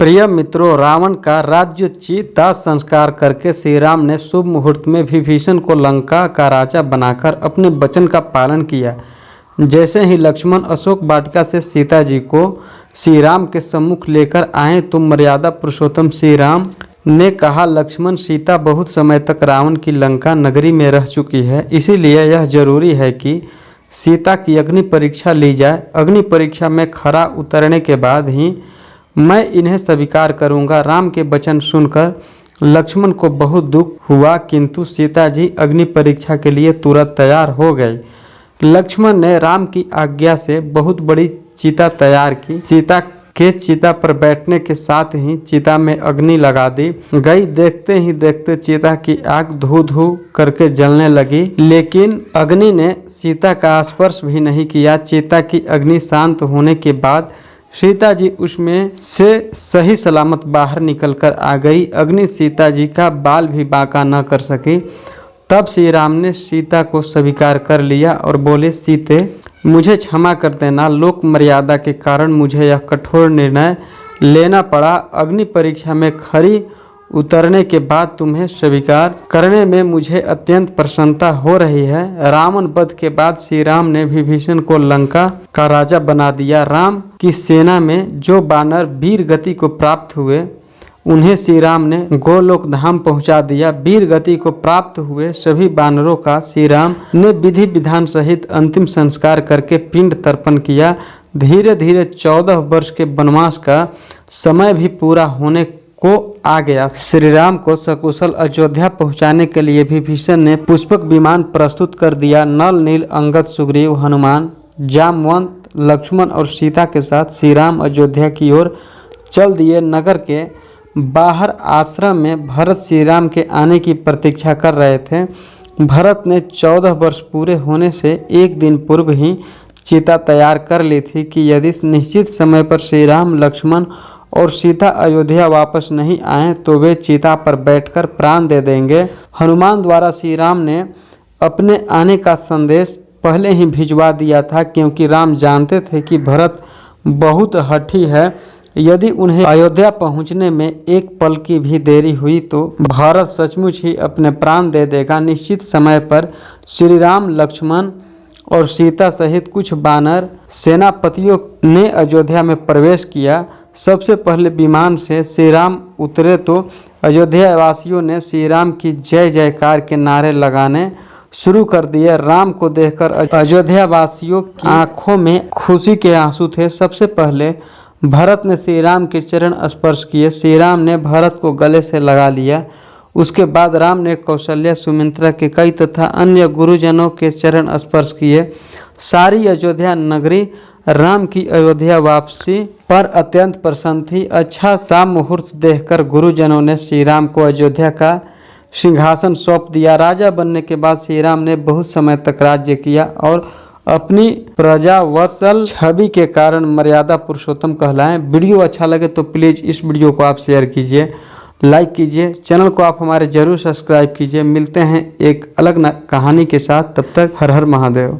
प्रिय मित्रों, रावण का राज्योचित दाह संस्कार करके श्री राम ने शुभ मुहूर्त में विभीषण को लंका का राजा बनाकर अपने वचन का पालन किया। जैसे ही लक्ष्मण अशोक वाटिका से सीता जी को श्री राम के सम्मुख लेकर आए तो मर्यादा पुरुषोत्तम श्री राम ने कहा, लक्ष्मण, सीता बहुत समय तक रावण की लंका नगरी में रह चुकी है। इसीलिए यह ज़रूरी है कि सीता की अग्नि परीक्षा ली जाए। अग्नि परीक्षा में खरा उतरने के बाद ही मैं इन्हें स्वीकार करूँगा। राम के वचन सुनकर लक्ष्मण को बहुत दुख हुआ, किंतु सीता जी अग्नि परीक्षा के लिए तुरंत तैयार हो गई लक्ष्मण ने राम की आज्ञा से बहुत बड़ी चिता तैयार की। सीता के चिता पर बैठने के साथ ही चिता में अग्नि लगा दी। गई देखते ही देखते चिता की आग धू धू करके जलने लगी, लेकिन अग्नि ने सीता का स्पर्श भी नहीं किया। चिता की अग्नि शांत होने के बाद सीता जी उसमें से सही सलामत बाहर निकलकर आ गई। अग्नि सीता जी का बाल भी बाका न कर सकी। तब श्री राम ने सीता को स्वीकार कर लिया और बोले, सीते, मुझे क्षमा कर देना। लोक मर्यादा के कारण मुझे यह कठोर निर्णय लेना पड़ा। अग्नि परीक्षा में खरी उतरने के बाद तुम्हें स्वीकार करने में मुझे अत्यंत प्रसन्नता हो रही है। रावण वध के बाद श्री राम ने विभीषण को लंका का राजा बना दिया। राम की सेना में जो बानर वीर गति को प्राप्त हुए, उन्हें श्री राम ने गोलोक धाम पहुँचा दिया। वीर गति को प्राप्त हुए सभी बानरों का श्री राम ने विधि विधान सहित अंतिम संस्कार करके पिंड तर्पण किया। धीरे धीरे चौदह वर्ष के वनवास का समय भी पूरा होने को आ गया। श्री राम को सकुशल अयोध्या पहुँचाने के लिए विभीषण ने पुष्पक विमान प्रस्तुत कर दिया। नल, नील, अंगद, सुग्रीव, हनुमान, जामवंत, लक्ष्मण और सीता के साथ श्री राम अयोध्या की ओर चल दिए। नगर के बाहर आश्रम में भरत श्री राम के आने की प्रतीक्षा कर रहे थे। भरत ने चौदह वर्ष पूरे होने से एक दिन पूर्व ही चिता तैयार कर ली थी कि यदि निश्चित समय पर श्री राम लक्ष्मण और सीता अयोध्या वापस नहीं आए तो वे चीता पर बैठकर प्राण दे देंगे। हनुमान द्वारा श्री राम ने अपने आने का संदेश पहले ही भिजवा दिया था क्योंकि राम जानते थे कि भरत बहुत हठी है। यदि उन्हें अयोध्या पहुँचने में एक पल की भी देरी हुई तो भारत सचमुच ही अपने प्राण दे देगा। निश्चित समय पर श्री राम लक्ष्मण और सीता सहित कुछ बानर सेनापतियों ने अयोध्या में प्रवेश किया। सबसे पहले विमान से श्री राम उतरे तो अयोध्या वासियों ने श्री राम की जय जयकार के नारे लगाने शुरू कर दिए। राम को देखकर अयोध्या वासियों की आँखों में खुशी के आँसू थे। सबसे पहले भरत ने श्री राम के चरण स्पर्श किए। श्री राम ने भरत को गले से लगा लिया। उसके बाद राम ने कौशल्या, सुमित्रा के कई तथा अन्य गुरुजनों के चरण स्पर्श किए। सारी अयोध्या नगरी राम की अयोध्या वापसी पर अत्यंत प्रसन्न थी। अच्छा सा मुहूर्त देखकर गुरुजनों ने श्री राम को अयोध्या का सिंहासन सौंप दिया। राजा बनने के बाद श्री राम ने बहुत समय तक राज्य किया और अपनी प्रजा वत्सल छवि के कारण मर्यादा पुरुषोत्तम कहलाएँ। वीडियो अच्छा लगे तो प्लीज़ इस वीडियो को आप शेयर कीजिए, लाइक कीजिए, चैनल को आप हमारे ज़रूर सब्सक्राइब कीजिए। मिलते हैं एक अलग कहानी के साथ। तब तक हर हर महादेव।